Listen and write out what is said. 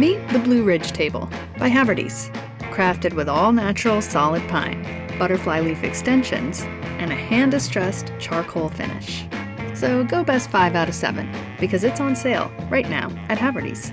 Meet the Blue Ridge Table by Haverty's, crafted with all natural solid pine, butterfly leaf extensions, and a hand-distressed charcoal finish. So go best 5 out of 7 because it's on sale right now at Haverty's.